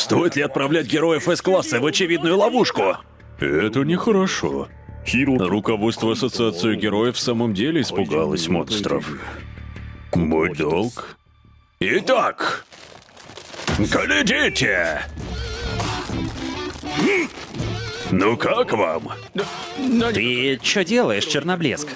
Стоит ли отправлять героев С-класса в очевидную ловушку? Это нехорошо. Руководство Ассоциации героев в самом деле испугалось монстров. Мой долг. Итак, глядите! Ну как вам? Ты что делаешь, Черноблеск?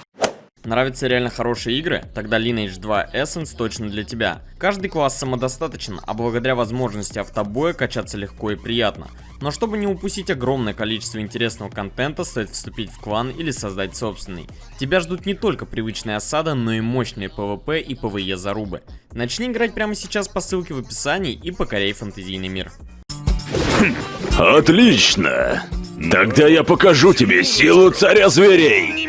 Нравятся реально хорошие игры? Тогда Lineage 2 Essence точно для тебя. Каждый класс самодостаточен, а благодаря возможности автобоя качаться легко и приятно. Но чтобы не упустить огромное количество интересного контента, стоит вступить в клан или создать собственный. Тебя ждут не только привычная осада, но и мощные PvP и PvE зарубы. Начни играть прямо сейчас по ссылке в описании и покоряй фэнтезийный мир. Отлично! Тогда я покажу тебе силу царя зверей!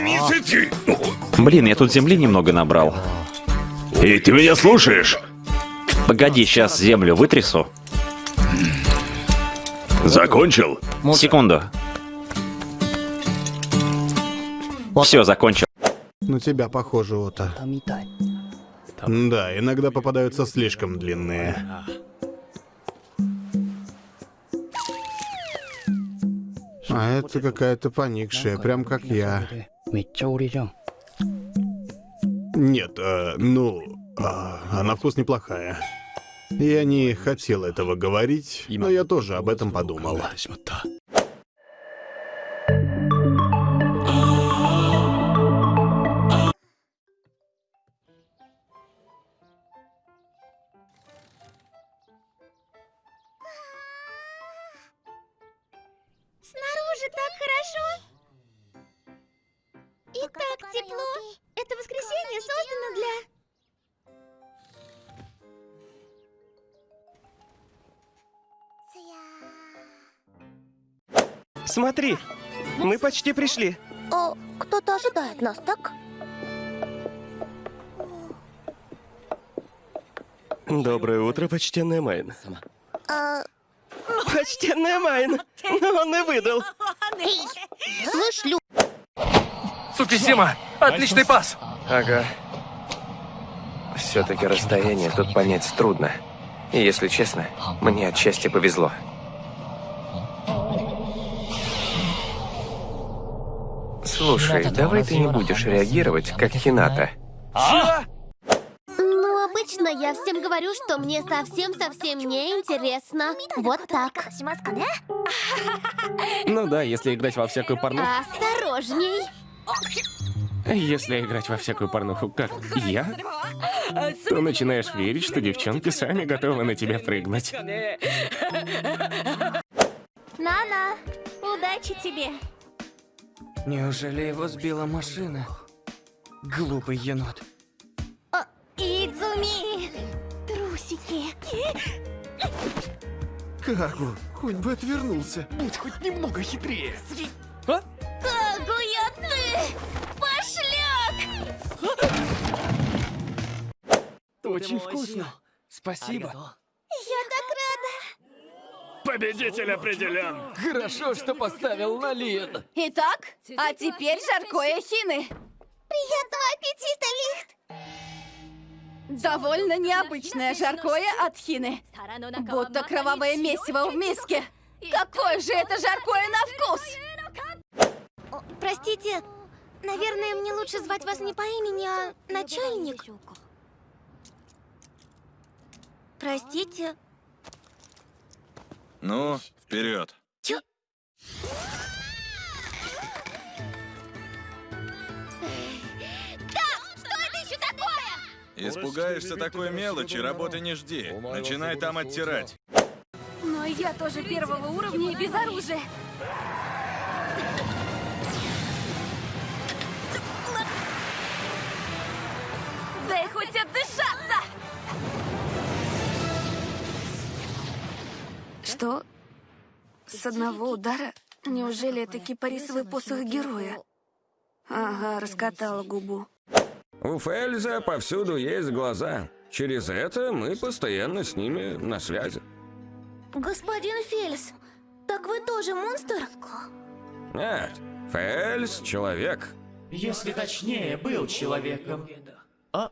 Блин, я тут земли немного набрал. И ты меня слушаешь? Погоди, сейчас землю вытрясу. Закончил? Секунду. Все, закончил. На тебя похоже, Ота. Да, иногда попадаются слишком длинные. А это какая-то поникшая, прям как я. Нет, э, ну, а, а на вкус неплохая. Я не хотел этого говорить, но я тоже об этом подумал. Снаружи так хорошо. И так тепло. Это воскресенье создано для... Смотри, мы почти пришли. О, кто-то ожидает нас, так? Доброе утро, почтенная Майн. А, Почтенная Майн! Он и выдал. слышь, Лю... Сукисима, отличный пас. Ага. Все-таки расстояние тут понять трудно. И если честно, мне отчасти повезло. Слушай, давай ты не будешь реагировать, как Хината. Ну, обычно я всем говорю, что мне совсем-совсем не интересно. Вот так. Ну да, если играть во всякую порнуху. Осторожней. Если играть во всякую порнуху, как я, то начинаешь верить, что девчонки сами готовы на тебя прыгнуть. Нана, удачи тебе. Неужели его сбила машина? Глупый енот. Трусики. Кагу, хоть бы отвернулся. Будь хоть немного хитрее. Кагуя ты! Пошляк! Очень вкусно. Спасибо. Я так рада. Победитель определен! Хорошо, что поставил на Лин. Итак, а теперь жаркое хины. Приятного аппетита. Довольно необычное жаркое от хины. Будто кровавое месиво в миске. Какое же это жаркое на вкус! О, простите, наверное, мне лучше звать вас не по имени, а начальник. Простите. Ну, вперед. Чё? Испугаешься такой мелочи, работы не жди. Начинай там оттирать. Но я тоже первого уровня и без оружия. Дай хоть отдышаться! Что? С одного удара? Неужели это кипарисовый посох героя? Ага, раскатала губу. У Фельза повсюду есть глаза. Через это мы постоянно с ними на связи. Господин Фельс, так вы тоже монстр? Нет, Фельз — человек. Если точнее, был человеком. А?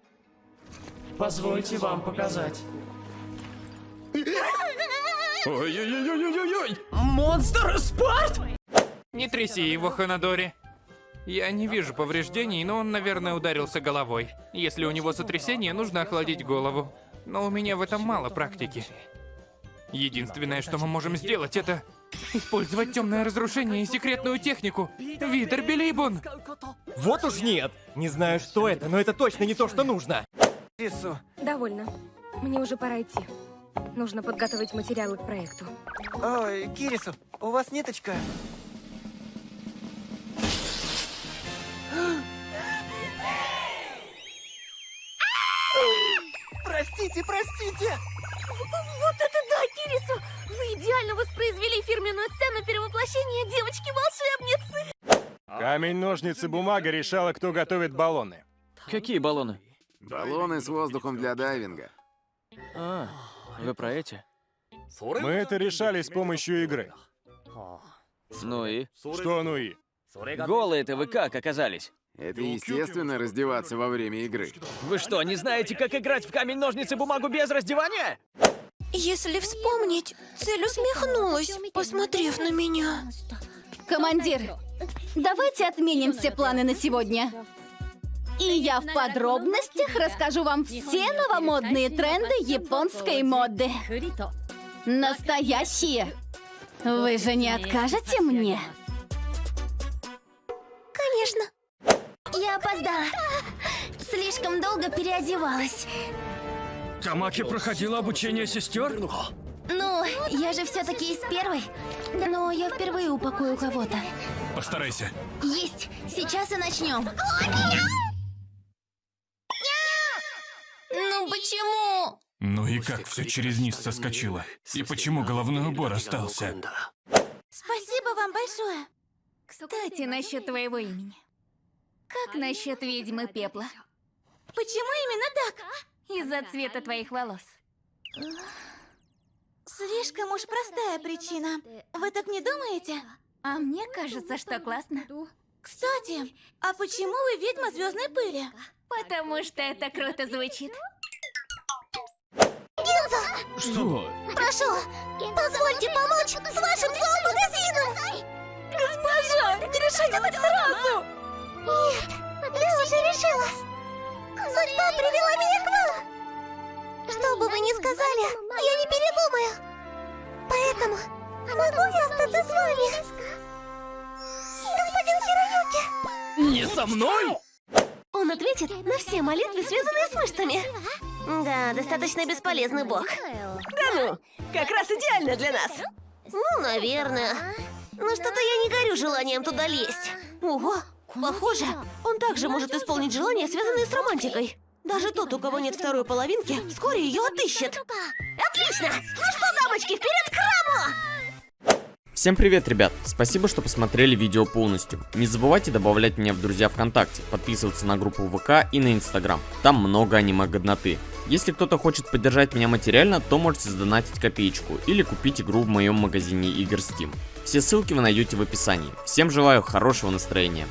Позвольте вам показать. Ой-ой-ой-ой-ой-ой! Монстр Спарт! Не тряси его, Ханадори. Я не вижу повреждений, но он, наверное, ударился головой. Если у него сотрясение, нужно охладить голову. Но у меня в этом мало практики. Единственное, что мы можем сделать, это использовать темное разрушение и секретную технику. Витер Белибун! Вот уж нет. Не знаю, что это, но это точно не то, что нужно. Довольно. Мне уже пора идти. Нужно подготовить материалы к проекту. Ой, Кирису, у вас ниточка? Простите, простите! Вот это да, Кирису! Вы идеально воспроизвели фирменную сцену перевоплощения девочки-волшебницы! Камень, ножницы, бумага решала, кто готовит баллоны. Какие баллоны? Баллоны с воздухом для дайвинга. А, вы про эти? Мы это решали с помощью игры. Ну и? Что ну и? Голые-то вы как оказались? Это естественно раздеваться во время игры. Вы что, не знаете, как играть в камень, ножницы, бумагу без раздевания? Если вспомнить, цель усмехнулась, посмотрев на меня. Командир, давайте отменим все планы на сегодня. И я в подробностях расскажу вам все новомодные тренды японской моды. Настоящие. Вы же не откажете мне? Конечно. Я опоздала. Слишком долго переодевалась. Тамаки проходила обучение сестер? Ну, я же все-таки из первой. Но я впервые упакую кого-то. Постарайся. Есть. Сейчас и начнем. Ну почему? Ну и как все через низ соскочило? И почему головной убор остался? Спасибо вам большое. Кстати, насчет твоего имени. Как насчет ведьмы пепла? Почему именно так? Из-за цвета твоих волос. Слишком уж простая причина. Вы так не думаете? А мне кажется, что классно. Кстати, а почему вы ведьма звездной пыли? Потому что это круто звучит. Гилда! Что? Прошу, позвольте помочь с вашим зоомагазином! Госпожа, не решайте так сразу! Нет, я уже решилась. Судьба привела меня к вам. Что бы вы ни сказали, я не передумаю. Поэтому могу я остаться с вами? Господин Хироюки. Не со мной? Он ответит на все молитвы, связанные с мышцами. Да, достаточно бесполезный бог. Да ну, как раз идеально для нас. Ну, наверное. Но что-то я не горю желанием туда лезть. Ого, похоже, он также может исполнить желания, связанные с романтикой. Даже тот, у кого нет второй половинки, вскоре ее отыщет. Отлично! Ну что, дамочки, вперед к храму! Всем привет, ребят! Спасибо, что посмотрели видео полностью. Не забывайте добавлять меня в друзья ВКонтакте, подписываться на группу ВК и на Инстаграм. Там много аниме-годноты. Если кто-то хочет поддержать меня материально, то можете сдонатить копеечку или купить игру в моем магазине игр Steam. Все ссылки вы найдете в описании. Всем желаю хорошего настроения.